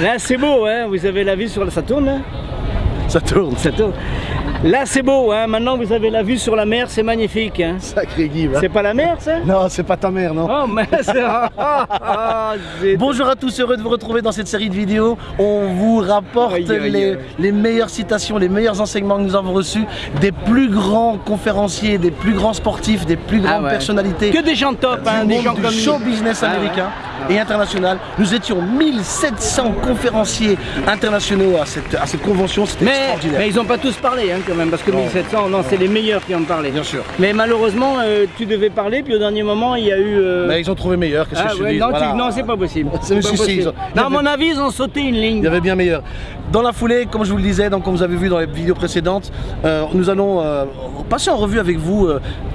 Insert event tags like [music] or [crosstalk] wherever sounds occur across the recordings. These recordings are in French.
Là, c'est beau, hein vous avez la vue sur la... Ça tourne, hein Ça tourne. Ça tourne. Là, c'est beau, hein maintenant vous avez la vue sur la mer, c'est magnifique. Hein Sacré Guy. va. c'est pas la mer, ça? Non, c'est pas ta mère, non. Oh, mais c'est... Zut. [laughs] [laughs] Bonjour à tous, heureux de vous retrouver dans cette série de vidéos. On vous rapporte Aïe, aïe, les, aïe. les meilleures citations, les meilleurs enseignements que nous avons reçus des plus grands conférenciers, des plus grands sportifs, des plus grandes Ah ouais. personnalités Que des gens top, hein, du des gens du comme show business Ah ouais. américain et international. Nous étions 1700 conférenciers internationaux à cette, à cette convention, c'était Mais, extraordinaire. mais ils n'ont pas tous parlé hein, quand même, parce que 1700, non, c'est les meilleurs qui ont parlé. Bien sûr. Mais malheureusement, euh, tu devais parler, puis au dernier moment, il y a eu... euh, Mais ils ont trouvé meilleur, qu'est-ce ah, que je te ouais, dis? non, tu- Voilà. non, c'est pas possible. C'est- possible. Non, à mon avis, ils ont sauté une ligne. Il y avait bien meilleur. Dans la foulée, comme je vous le disais, donc comme vous avez vu dans les vidéos précédentes, euh, nous allons passer en revue avec vous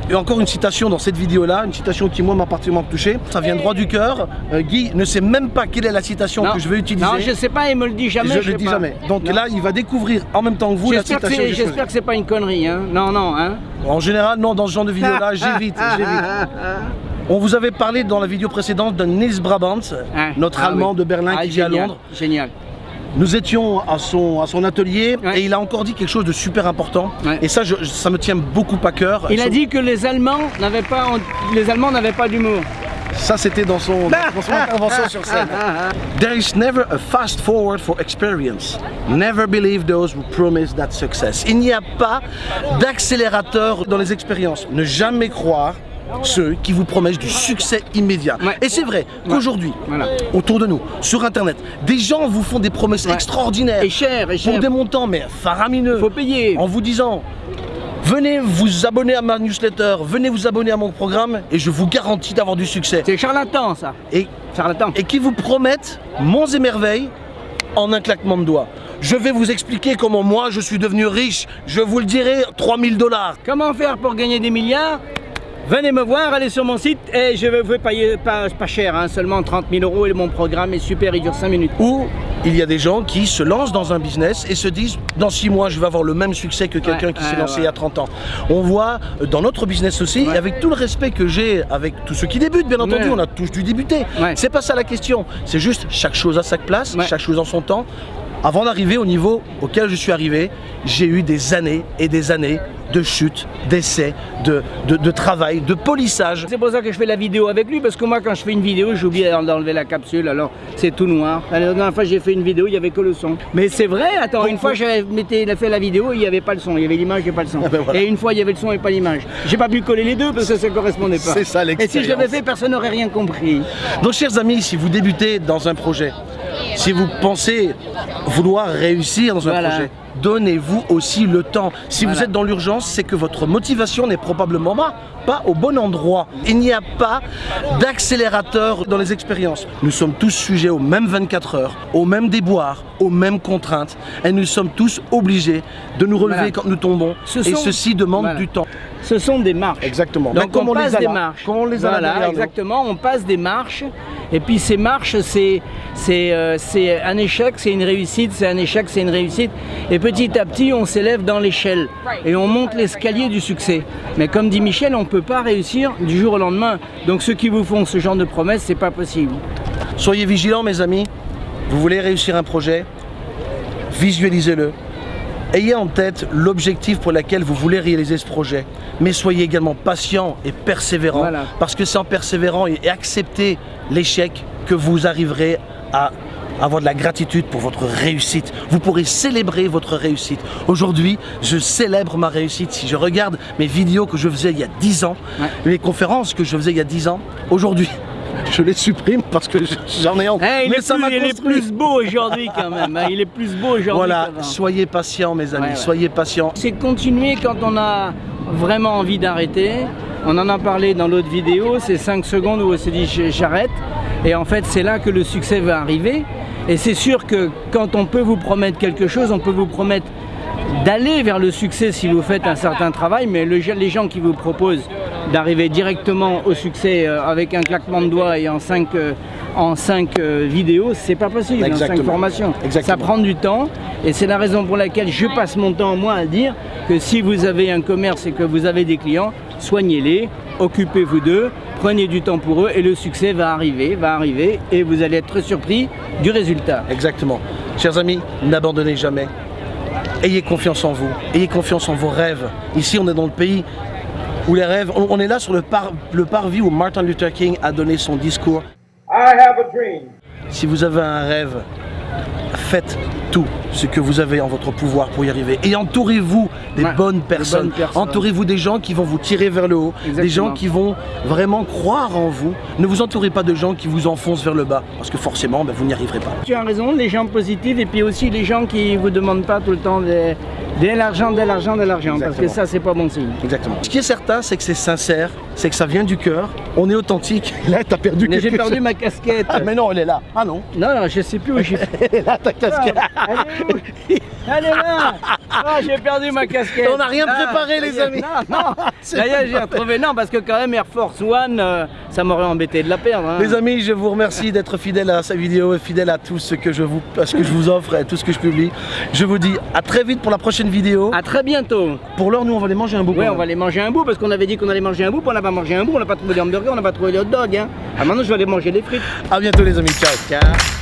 et encore une citation dans cette vidéo-là, une citation qui moi m'a particulièrement touché. Ça vient droit du cœur. Euh, Guy ne sait même pas quelle est la citation Non. que je vais utiliser. Non, je sais pas, il me le dit jamais. je ne le dis pas. jamais. Donc Non. là, il va découvrir en même temps que vous la citation. j'espère que c'est pas une connerie, hein. Non, non, hein. En général, non, dans ce genre de vidéo-là, [laughs] j'évite, j'évite. On vous avait parlé dans la vidéo précédente de Nils Brabant, Ah, notre ah Allemand oui. de Berlin Ah, qui vit à Londres. Génial. Nous étions à son, à son atelier Ouais. et il a encore dit quelque chose de super important. Ouais. Et ça, je- ça me tient beaucoup à cœur. Il a dit que les Allemands n'avaient pas, les Allemands n'avaient pas d'humour. Ça, c'était dans son, dans [laughs] son intervention sur scène. There is never a fast forward for experience. Never believe those who promise that success. Il n'y a pas d'accélérateur dans les expériences. Ne jamais croire ceux qui vous promettent du succès immédiat. Ouais. Et c'est vrai qu'aujourd'hui, Voilà. autour de nous, sur Internet, des gens vous font des promesses Ouais. extraordinaires Et cher, et cher. pour des montants mais faramineux. Faut payer. en vous disant venez vous abonner à ma newsletter, venez vous abonner à mon programme et je vous garantis d'avoir du succès. C'est charlatan, ça. Et, Charlatan. et qui vous promettent monts et merveilles en un claquement de doigts. Je vais vous expliquer comment moi je suis devenu riche. Je vous le dirai, 3000 dollars. Comment faire pour gagner des milliards? Venez me voir, allez sur mon site et je vais vous payer pas, pas cher, hein, seulement 30 000 euros et mon programme est super, il dure 5 minutes. Ou il y a des gens qui se lancent dans un business et se disent dans 6 mois je vais avoir le même succès que quelqu'un Ouais, qui s'est ouais, lancé ouais. il y a 30 ans. On voit euh, dans notre business aussi, et avec tout le respect que j'ai avec tous ceux qui débutent, bien entendu, on a tous dû débuter. C'est pas ça la question. C'est juste chaque chose à sa place, chaque chose en son temps. Avant d'arriver au niveau auquel je suis arrivé, j'ai eu des années et des années de chutes, d'essais, de, de, de travail, de polissage. C'est pour ça que je fais la vidéo avec lui, parce que moi quand je fais une vidéo, j'oublie d'enlever la capsule, alors c'est tout noir. La dernière fois j'ai fait une vidéo, il n'y avait que le son. Mais c'est vrai, attends, une fois j'avais fait la vidéo, il n'y avait pas le son, il y avait l'image et pas le son. [laughs] ben voilà. Et une fois il y avait le son et pas l'image. J'ai pas pu coller les deux parce que ça ne correspondait pas. C'est ça, Et si je l'expérience. l'avais fait, personne n'aurait rien compris. Donc chers amis, si vous débutez dans un projet, si vous pensez vouloir réussir dans un Voilà. projet, donnez-vous aussi le temps. Si vous êtes dans l'urgence, c'est que votre motivation n'est probablement pas, pas au bon endroit. Il n'y a pas d'accélérateur dans les expériences. Nous sommes tous sujets aux mêmes 24 heures, aux mêmes déboires, aux mêmes contraintes. Et nous sommes tous obligés de nous relever Voilà. quand nous tombons. Ce et ceci demande Voilà. du temps. Ce sont des marches. Exactement. Donc on, les passe a des marches. comme on les a là voilà, exactement. On passe des marches. Et puis ces marches, euh, c'est un échec, c'est une réussite, c'est un échec, c'est une réussite. Et petit à petit, on s'élève dans l'échelle et on monte l'escalier du succès. Mais comme dit Michel, on ne peut pas réussir du jour au lendemain. Donc ceux qui vous font ce genre de promesses, c'est pas possible. Soyez vigilants mes amis, vous voulez réussir un projet, visualisez-le. Ayez en tête l'objectif pour lequel vous voulez réaliser ce projet, mais soyez également patient et persévérant, Voilà. parce que c'est en persévérant et, accepter l'échec que vous arriverez à avoir de la gratitude pour votre réussite. Vous pourrez célébrer votre réussite. Aujourd'hui, je célèbre ma réussite. Si je regarde mes vidéos que je faisais il y a 10 ans, Ouais. les conférences que je faisais il y a 10 ans, aujourd'hui, je les supprime parce que j'en ai honte. Il Mais est, ça plus, m'a il est plus beau aujourd'hui quand même. hein. Il est plus beau aujourd'hui. Voilà, soyez patients mes amis, Ouais, ouais. soyez patients. C'est continuer quand on a vraiment envie d'arrêter. On en a parlé dans l'autre vidéo, c'est 5 secondes où on se dit j'arrête. Et en fait, c'est là que le succès va arriver. Et c'est sûr que quand on peut vous promettre quelque chose, on peut vous promettre d'aller vers le succès si vous faites un certain travail, mais le- les gens qui vous proposent d'arriver directement au succès euh, avec un claquement de doigts et en 5 en cinq euh, vidéos, c'est pas possible, en 5 Exactement. formations. Exactement. Ça prend du temps et c'est la raison pour laquelle je passe mon temps moi à dire que si vous avez un commerce et que vous avez des clients, soignez-les, occupez-vous d'eux, prenez du temps pour eux et le succès va arriver, va arriver et vous allez être très surpris du résultat. Exactement. Chers amis, n'abandonnez jamais. Ayez confiance en vous, ayez confiance en vos rêves. Ici, on est dans le pays où les rêves, on, on est là sur le, par- le parvis où Martin Luther King a donné son discours. I have a dream. Si vous avez un rêve, faites tout ce que vous avez en votre pouvoir pour y arriver. Et entourez-vous des Ouais, bonnes des personnes. Entourez-vous des gens qui vont vous tirer vers le haut, des gens qui vont vraiment croire en vous. Ne vous entourez pas de gens qui vous enfoncent vers le bas, parce que forcément, ben, vous n'y arriverez pas. Tu as raison, les gens positifs et puis aussi les gens qui vous demandent pas tout le temps de, de l'argent, de l'argent, de l'argent, parce que ça c'est pas bon signe. Exactement. Ce qui est certain, c'est que c'est sincère, c'est que ça vient du cœur, on est authentique. Là, t'as perdu Mais j'ai perdu chose. ma casquette. Ah, mais non, elle est là. Ah non. Non, non, je sais plus où j'ai [laughs] Elle est là, ta casquette. Elle est où [laughs] Elle est là Ah, j'ai perdu ma casquette On n'a rien Ah, préparé, les amis. Non, non [laughs] est, j'ai retrouvé. Non, parce que quand même Air Force One, euh, ça m'aurait embêté de la perdre. hein. Les amis, je vous remercie d'être fidèles à cette vidéo et fidèles à tout ce que je vous, à ce que je vous offre et à tout ce que je publie. Je vous dis à très vite pour la prochaine vidéo. À très bientôt Pour l'heure, nous, on va aller manger un bout. Oui, on va aller manger un bout parce qu'on avait dit qu'on allait manger un bout, puis on n'a pas mangé un bout, on n'a pas trouvé les hamburgers, on n'a pas trouvé les hot dogs. Hein. Ah, maintenant je vais aller manger les frites. À bientôt, les amis. Ciao. Ciao